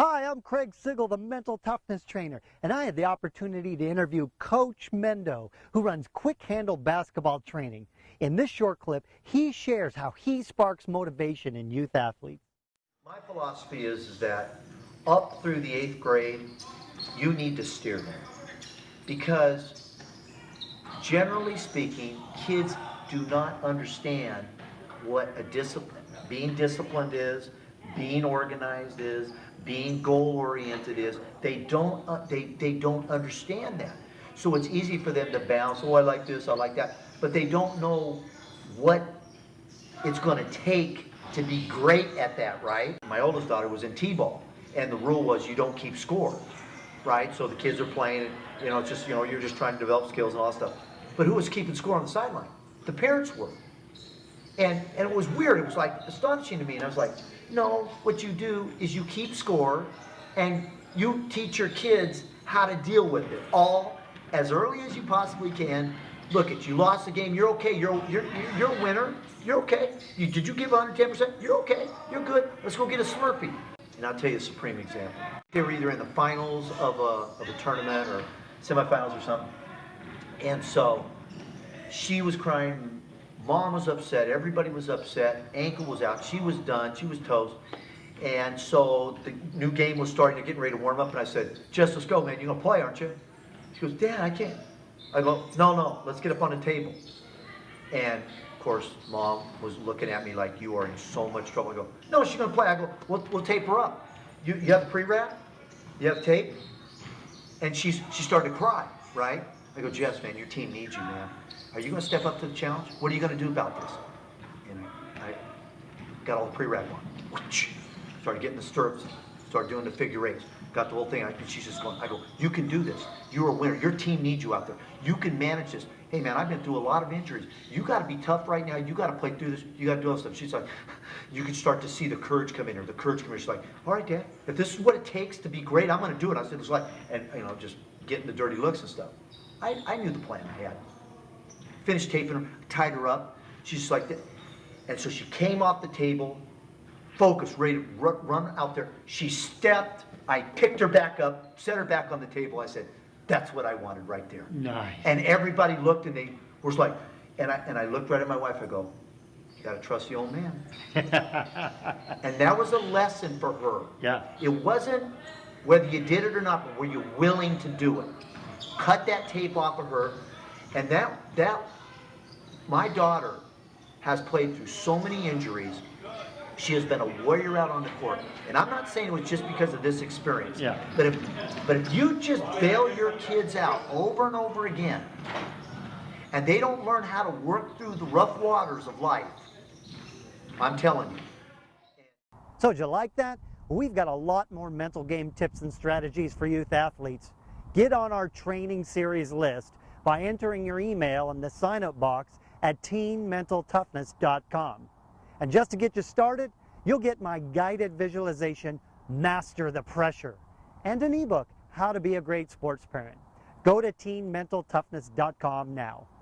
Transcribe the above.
Hi, I'm Craig Sigl, the mental toughness trainer, and I had the opportunity to interview Coach Mendo, who runs Quick Handle Basketball Training. In this short clip, he shares how he sparks motivation in youth athletes. My philosophy is, is that up through the eighth grade, you need to steer them. Because generally speaking, kids do not understand what a discipline, being disciplined is, being organized is, being goal-oriented is. They don't, uh, they, they don't understand that. So it's easy for them to bounce, oh, I like this, I like that, but they don't know what it's going to take to be great at that, right? My oldest daughter was in T-ball, and the rule was you don't keep score, right? So the kids are playing, you know, it's just, you know, you're just trying to develop skills and all that stuff. But who was keeping score on the sideline? The parents were. And, and it was weird. It was like astonishing to me. And I was like, no, what you do is you keep score and you teach your kids how to deal with it all as early as you possibly can. Look at you lost the game. You're okay. You're you're you're a winner. You're okay. You, did you give 110%? You're okay. You're good. Let's go get a Slurpee. And I'll tell you a supreme example. They were either in the finals of a, of a tournament or semifinals or something. And so she was crying Mom was upset. Everybody was upset. Ankle was out. She was done. She was toast. And so the new game was starting to get ready to warm up. And I said, Jess, let's go, man. You're going to play, aren't you? She goes, Dad, I can't. I go, no, no, let's get up on the table. And of course, mom was looking at me like, you are in so much trouble. I go, no, she's going to play. I go, we'll, we'll tape her up. You, you have pre-wrap? You have tape? And she's, she started to cry, right? I go, Jess, man, your team needs you, man. Are you going to step up to the challenge? What are you going to do about this? And I got all the pre-wrap on. Started getting the stirrups, started doing the figure eights, got the whole thing. I, she's just going, I go, you can do this. You're a winner. Your team needs you out there. You can manage this. Hey, man, I've been through a lot of injuries. You got to be tough right now. You got to play through this. You got to do all this stuff. She's like, you can start to see the courage come in her. The courage come in. She's like, all right, Dad, if this is what it takes to be great, I'm going to do it. I said, it's like, and, you know, just getting the dirty looks and stuff. I, I knew the plan I had. Finished taping her, tied her up. She's like that. And so she came off the table, focused, ready to run out there. She stepped. I picked her back up, set her back on the table. I said, that's what I wanted right there. Nice. And everybody looked and they was like, and I, and I looked right at my wife. I go, you got to trust the old man. and that was a lesson for her. Yeah. It wasn't whether you did it or not, but were you willing to do it? cut that tape off of her, and that, that, my daughter has played through so many injuries. She has been a warrior out on the court. And I'm not saying it was just because of this experience. Yeah. But if, but if you just bail your kids out over and over again, and they don't learn how to work through the rough waters of life, I'm telling you. So did you like that? We've got a lot more mental game tips and strategies for youth athletes. Get on our training series list by entering your email in the sign-up box at teenmentaltoughness.com. And just to get you started, you'll get my guided visualization, Master the Pressure, and an ebook, How to Be a Great Sports Parent. Go to teenmentaltoughness.com now.